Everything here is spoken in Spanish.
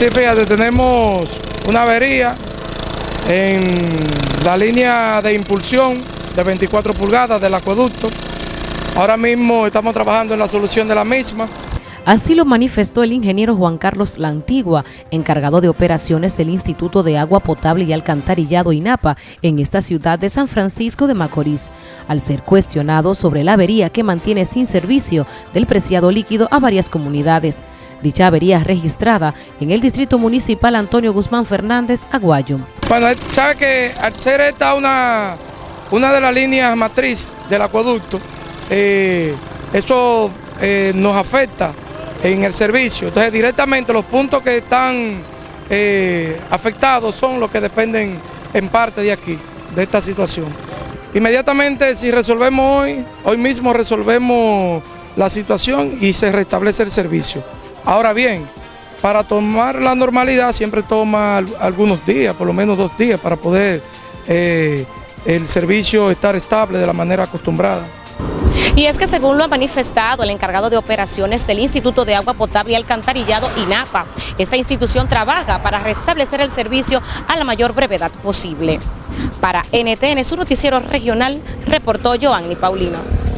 Sí, fíjate, tenemos una avería en la línea de impulsión de 24 pulgadas del acueducto. Ahora mismo estamos trabajando en la solución de la misma. Así lo manifestó el ingeniero Juan Carlos La Antigua, encargado de operaciones del Instituto de Agua Potable y Alcantarillado INAPA en esta ciudad de San Francisco de Macorís, al ser cuestionado sobre la avería que mantiene sin servicio del preciado líquido a varias comunidades. Dicha avería registrada en el Distrito Municipal Antonio Guzmán Fernández, Aguayo. Bueno, sabe que al ser esta una, una de las líneas matriz del acueducto, eh, eso eh, nos afecta en el servicio. Entonces directamente los puntos que están eh, afectados son los que dependen en parte de aquí, de esta situación. Inmediatamente si resolvemos hoy, hoy mismo resolvemos la situación y se restablece el servicio. Ahora bien, para tomar la normalidad siempre toma algunos días, por lo menos dos días, para poder eh, el servicio estar estable de la manera acostumbrada. Y es que según lo ha manifestado el encargado de operaciones del Instituto de Agua Potable y Alcantarillado, INAPA, esta institución trabaja para restablecer el servicio a la mayor brevedad posible. Para NTN, su noticiero regional, reportó Joanny Paulino.